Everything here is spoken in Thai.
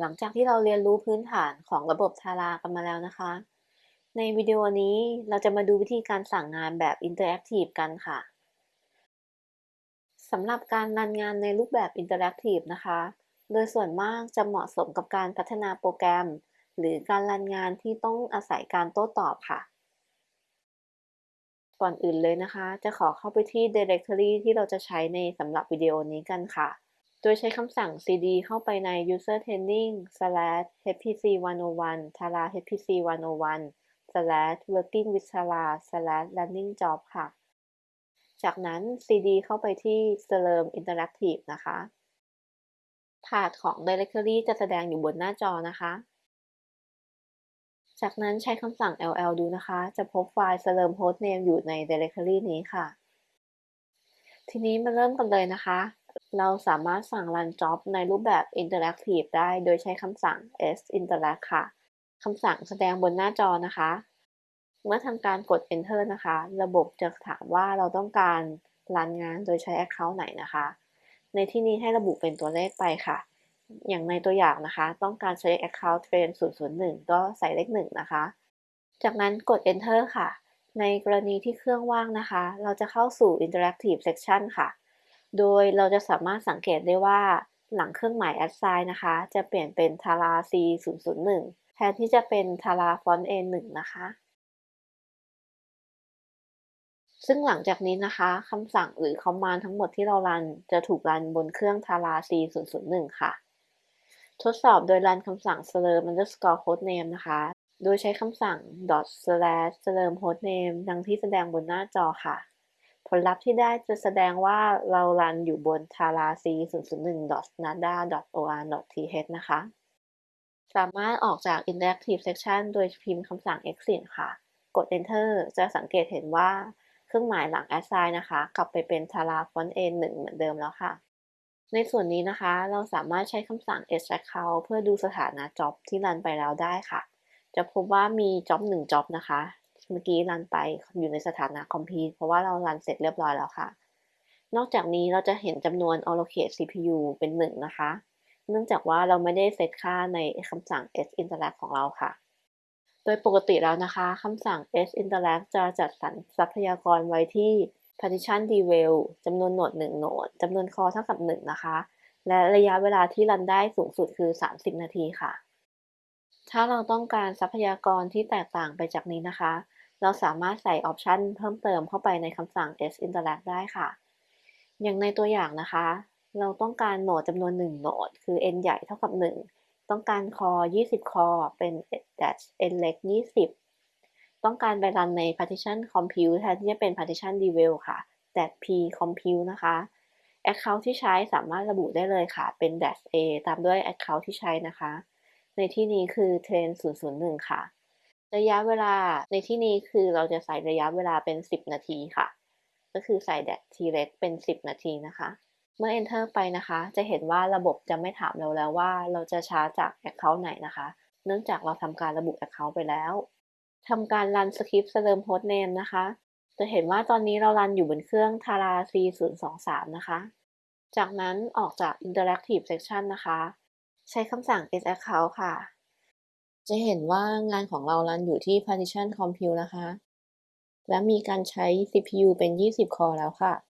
หลังจากที่เราเรียนรู้พื้นฐานของระบบ TARA กันมาแล้วนะคะ ในวิดีโอนี้เราจะมาดูวิธีการสั่งงานแบบ interactive กันค่ะสำหรับการ run งานในรูปแบบ interactive นะคะ โดยส่วนมากจะเหมาะสมกับการพัฒนาโปรแกรม หรือการ run งานที่ต้องอาศัยการโต้ตอบค่ะ ก่อนอื่นเลยนะคะ จะขอเข้าไปที่ directory ที่เราจะใช้ในสำหรับวิดีโอนี้กันค่ะ ดยใช้คำสั่ง cd เข้าไปใน user training slash hpc 101 tara hpc 101 slash working with tara slash running job ค่ะ จากนั้น cd เข้าไปที่ slurm interactive นะคะพาธของ directory จะแสดงอยู่บนหน้าจอนะคะ จากนั้นใช้คำสั่ง ll ดูนะคะ จะพบไฟล์ slurm hostname อยู่ใน directory นี้ค่ะ ทีนี้มาเริ่มกันเลยนะคะ เราสามารถสั่ง run job ในรูปแบบ interactive ได้โดยใช้คำสั่ง s interact ค่ะ คำสั่งแสดงบนหน้าจอนะคะ เมื่อทำการกด enter นะคะ ระบบจะถามว่าเราต้องการรันงานโดยใช้ account ไหนนะคะ ในที่นี้ให้ระบุเป็นตัวเลขไปค่ะ อย่างในตัวอย่างนะคะ ต้องการใช้ account train 001 ก็ใส่เลข1นะคะ จากนั้นกด enter ค่ะ ในกรณีที่เครื่องว่างนะคะ เราจะเข้าสู่ interactive section ค่ะ โดยเราจะสามารถสังเกตได้ว่าหลังเครื่องหมาย assign นะคะ จะเปลี่ยนเป็น tara c 001แทนที่จะเป็น tara font a 1นะคะ ซึ่งหลังจากนี้นะคะคำสั่งหรือ command ทั้งหมดที่เรารัน จะถูกรันบนเครื่อง tara c 001ค่ะ ทดสอบโดยรันคำสั่ง slurm underscore hostname นะคะ โดยใช้คำสั่ง dot slash slurm hostname ดังที่แสดงบนหน้าจอค่ะ ผลลัพธ์ที่ได้จะแสดงว่าเรารันอยู่บน tara c 001 nada or th นะคะ สามารถออกจาก interactive section โดยพิมพ์คำสั่ง exit ค่ะ กด enter จะสังเกตเห็นว่าเครื่องหมายหลัง assign นะคะ กลับไปเป็น tara font a 1เหมือนเดิมแล้วค่ะ ในส่วนนี้นะคะ เราสามารถใช้คำสั่ง extract เพื่อดูสถานะ job ที่รันไปแล้วได้ค่ะ จะพบว่ามี job 1 job นะคะ เมื่อกี้รันไปอยู่ในสถานะ complete เพราะว่าเรารันเสร็จเรียบร้อยแล้วค่ะ นอกจากนี้เราจะเห็นจำนวน allocate CPU เป็น 1 นะคะ เนื่องจากว่าเราไม่ได้เซตค่าในคำสั่ง s interact ของเราค่ะ โดยปกติแล้วนะคะคำสั่ง s interact จะจัดสรรทรัพยากรไว้ที่ partition devel จำนวนโหนด1โหนดจำนวนคอเท่ากับ 1 นะคะ และระยะเวลาที่รันได้สูงสุดคือ 30 นาทีค่ะถ้าเราต้องการทรัพยากรที่แตกต่างไปจากนี้นะคะ เราสามารถใส่ออปชันเพิ่มเติมเข้าไปในคำสั่ง s interact ได้ค่ะ อย่างในตัวอย่างนะคะ เราต้องการโหนดจำนวน 1 โหนด คือ n ใหญ่เท่ากับ 1 ต้องการคอ 20 คอ เป็น dash n เล็ก 20 ต้องการไปรันใน partition compute แทนที่จะเป็น partition devel ค่ะ dash p compute นะคะ account ที่ใช้สามารถระบุได้เลยค่ะ เป็น dash a ตามด้วย account ที่ใช้นะคะ ในที่นี้คือ train 001 ค่ะ ระยะเวลาในที่นี้คือเราจะใส่ระยะเวลาเป็น 10 นาทีค่ะ ก็คือใส่ dash t เล็กเป็น 10 นาทีนะคะ เมื่อ enter ไปนะคะ จะเห็นว่าระบบจะไม่ถามเราแล้วว่าเราจะช้าจจาก account ไหนนะคะ เนื่องจากเราทำการระบุ account ไปแล้วทำการรันสคริปต์ slurm hostname นะคะ จะเห็นว่าตอนนี้เรารันอยู่บนเครื่อง tara c 023 นะคะ จากนั้นออกจาก interactive section นะคะ ใช้คำสั่ง s account ค่ะ จะเห็นว่างานของเรารันอยู่ที่ partition compute นะคะ และมีการใช้ CPU เป็น 20 คอแล้วค่ะ